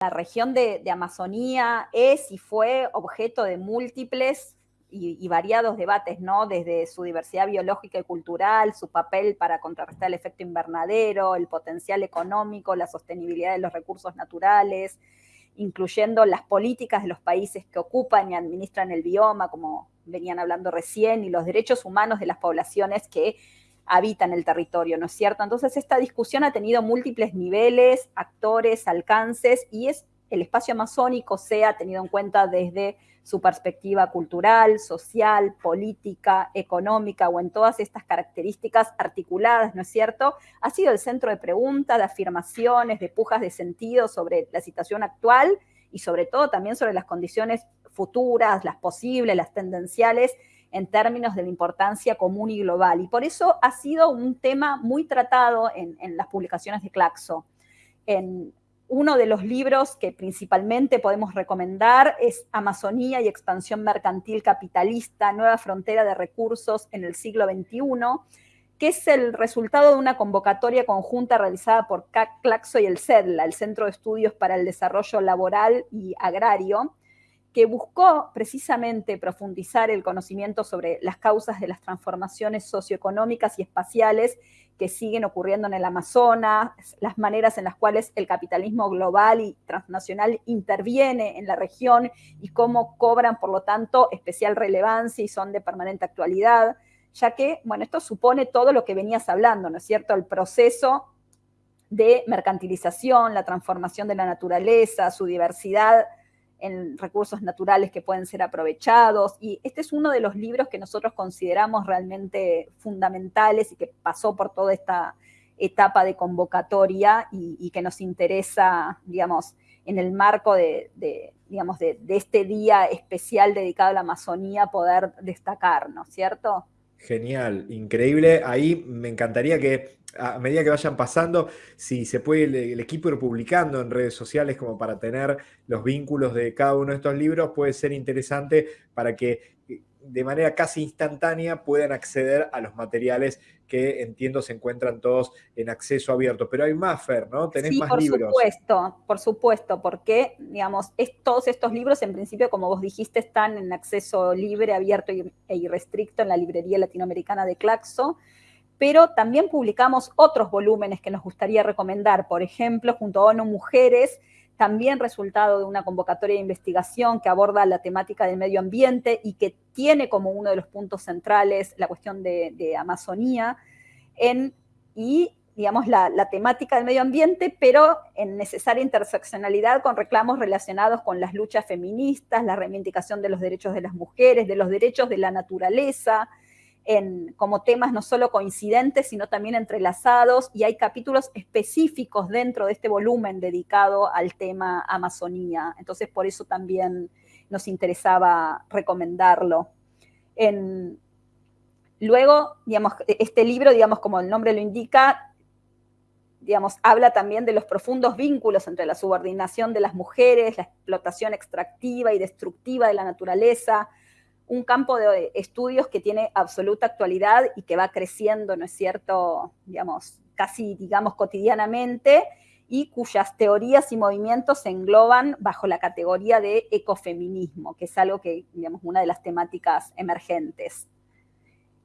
la región de, Amazonía es y fue objeto de múltiples y, variados debates, ¿no? Desde su diversidad biológica y cultural, su papel para contrarrestar el efecto invernadero, el potencial económico, la sostenibilidad de los recursos naturales, incluyendo las políticas de los países que ocupan y administran el bioma, como venían hablando recién, y los derechos humanos de las poblaciones que habitan el territorio, ¿no es cierto? Entonces esta discusión ha tenido múltiples niveles, actores, alcances, y es el espacio amazónico sea tenido en cuenta desde su perspectiva cultural, social, política, económica o en todas estas características articuladas, ¿no es cierto? Ha sido el centro de preguntas, de afirmaciones, de pujas de sentido sobre la situación actual y sobre todo también sobre las condiciones futuras, las posibles, las tendenciales en términos de la importancia común y global. Y por eso ha sido un tema muy tratado en, las publicaciones de Claxo. En uno de los libros que principalmente podemos recomendar es Amazonía y expansión mercantil capitalista, nueva frontera de recursos en el siglo XXI, que es el resultado de una convocatoria conjunta realizada por Claxo y el CEDLA, el Centro de Estudios para el Desarrollo Laboral y Agrario, que buscó precisamente profundizar el conocimiento sobre las causas de las transformaciones socioeconómicas y espaciales que siguen ocurriendo en el Amazonas, las maneras en las cuales el capitalismo global y transnacional interviene en la región y cómo cobran, por lo tanto, especial relevancia y son de permanente actualidad, ya que, bueno, esto supone todo lo que venías hablando, ¿no es cierto? El proceso de mercantilización, la transformación de la naturaleza, su diversidad en recursos naturales que pueden ser aprovechados. Y este es uno de los libros que nosotros consideramos realmente fundamentales y que pasó por toda esta etapa de convocatoria y, que nos interesa, digamos, en el marco de, digamos, de, de, este día especial dedicado a la Amazonía poder destacar, ¿no es cierto? Genial, increíble. Ahí me encantaría que a medida que vayan pasando, si se puede el, equipo ir publicando en redes sociales como para tener los vínculos de cada uno de estos libros, puede ser interesante para que eh, de manera casi instantánea puedan acceder a los materiales que entiendo se encuentran todos en acceso abierto. Pero hay más, Fer, ¿no? Tenés más libros. Por supuesto, por supuesto, porque, digamos, todos estos libros, en principio, como vos dijiste, están en acceso libre, abierto e irrestricto en la librería latinoamericana de Claxo pero también publicamos otros volúmenes que nos gustaría recomendar, por ejemplo, junto a ONU Mujeres, también resultado de una convocatoria de investigación que aborda la temática del medio ambiente y que tiene como uno de los puntos centrales la cuestión de, Amazonía en, y digamos, la, temática del medio ambiente, pero en necesaria interseccionalidad con reclamos relacionados con las luchas feministas, la reivindicación de los derechos de las mujeres, de los derechos de la naturaleza, como temas no solo coincidentes, sino también entrelazados, y hay capítulos específicos dentro de este volumen dedicado al tema Amazonía. Entonces, por eso también nos interesaba recomendarlo. luego, digamos, este libro, digamos, como el nombre lo indica, digamos, habla también de los profundos vínculos entre la subordinación de las mujeres, la explotación extractiva y destructiva de la naturaleza, un campo de estudios que tiene absoluta actualidad y que va creciendo, ¿no es cierto?, digamos, casi, digamos, cotidianamente, y cuyas teorías y movimientos se engloban bajo la categoría de ecofeminismo, que es algo que, digamos, una de las temáticas emergentes.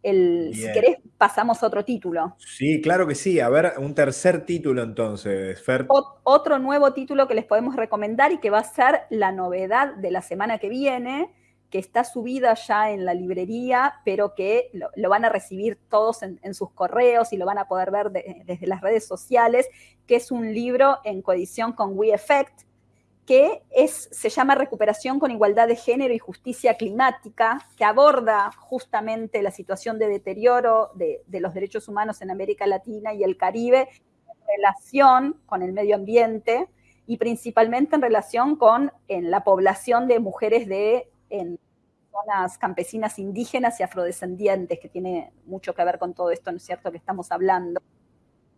si querés, pasamos otro título. Sí, claro que sí. A ver, un tercer título entonces, Fer. otro nuevo título que les podemos recomendar y que va a ser la novedad de la semana que viene, que está subida ya en la librería, pero que lo, van a recibir todos en, sus correos y lo van a poder ver desde las redes sociales, que es un libro en coedición con We Effect, que es, se llama Recuperación con Igualdad de Género y Justicia Climática, que aborda justamente la situación de deterioro de, de los derechos humanos en América Latina y el Caribe en relación con el medio ambiente y principalmente en relación con en la población de mujeres de en zonas campesinas indígenas y afrodescendientes, que tiene mucho que ver con todo esto, ¿no es cierto?, que estamos hablando.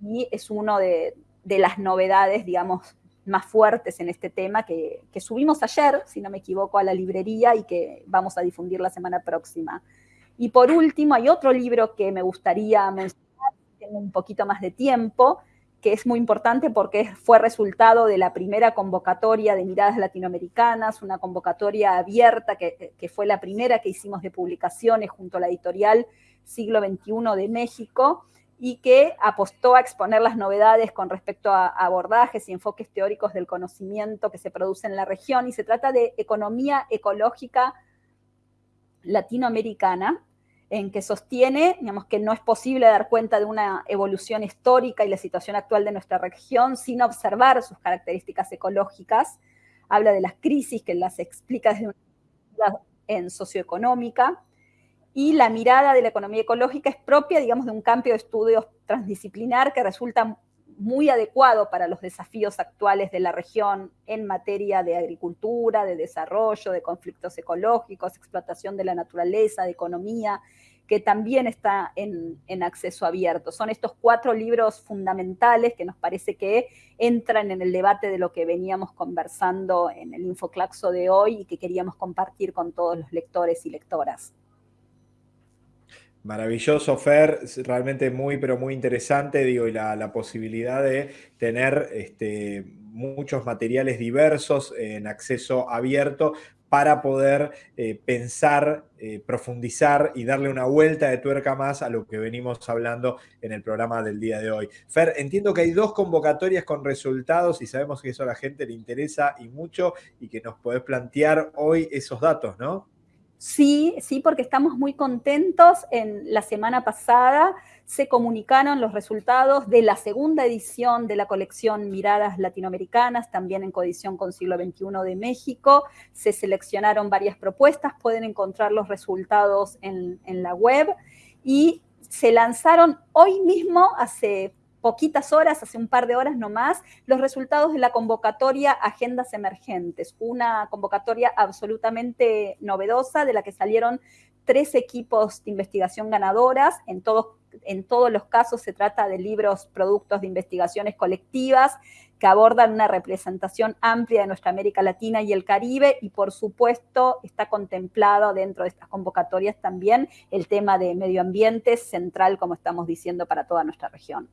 Y es uno de, las novedades, digamos, más fuertes en este tema que, subimos ayer, si no me equivoco, a la librería y que vamos a difundir la semana próxima. Y por último, hay otro libro que me gustaría mencionar, tengo un poquito más de tiempo, que es muy importante porque fue resultado de la primera convocatoria de miradas latinoamericanas, una convocatoria abierta que, que fue la primera que hicimos de publicaciones junto a la editorial Siglo XXI de México, y que apostó a exponer las novedades con respecto a abordajes y enfoques teóricos del conocimiento que se produce en la región, y se trata de economía ecológica latinoamericana, en que sostiene digamos, que no es posible dar cuenta de una evolución histórica y la situación actual de nuestra región sin observar sus características ecológicas. Habla de las crisis que las explica desde una en socioeconómica, y la mirada de la economía ecológica es propia, digamos, de un campo de estudios transdisciplinar que resulta muy adecuado para los desafíos actuales de la región en materia de agricultura, de desarrollo, de conflictos ecológicos, explotación de la naturaleza, de economía, que también está en, en, acceso abierto. Son estos cuatro libros fundamentales que nos parece que entran en el debate de lo que veníamos conversando en el Infoclaxo de hoy y que queríamos compartir con todos los lectores y lectoras. Maravilloso, Fer, realmente muy, pero muy interesante, digo, y la, posibilidad de tener este, muchos materiales diversos en acceso abierto para poder eh, pensar, eh, profundizar y darle una vuelta de tuerca más a lo que venimos hablando en el programa del día de hoy. Fer, entiendo que hay dos convocatorias con resultados y sabemos que eso a la gente le interesa y mucho y que nos podés plantear hoy esos datos, ¿no? Sí, sí, porque estamos muy contentos. En la semana pasada se comunicaron los resultados de la segunda edición de la colección Miradas Latinoamericanas, también en coedición con siglo XXI de México. Se seleccionaron varias propuestas, pueden encontrar los resultados en, en la web y se lanzaron hoy mismo, hace poquitas horas, hace un par de horas nomás, los resultados de la convocatoria Agendas Emergentes, una convocatoria absolutamente novedosa de la que salieron tres equipos de investigación ganadoras, en todos, en todos los casos se trata de libros, productos de investigaciones colectivas que abordan una representación amplia de nuestra América Latina y el Caribe y por supuesto está contemplado dentro de estas convocatorias también el tema de medio ambiente central, como estamos diciendo, para toda nuestra región.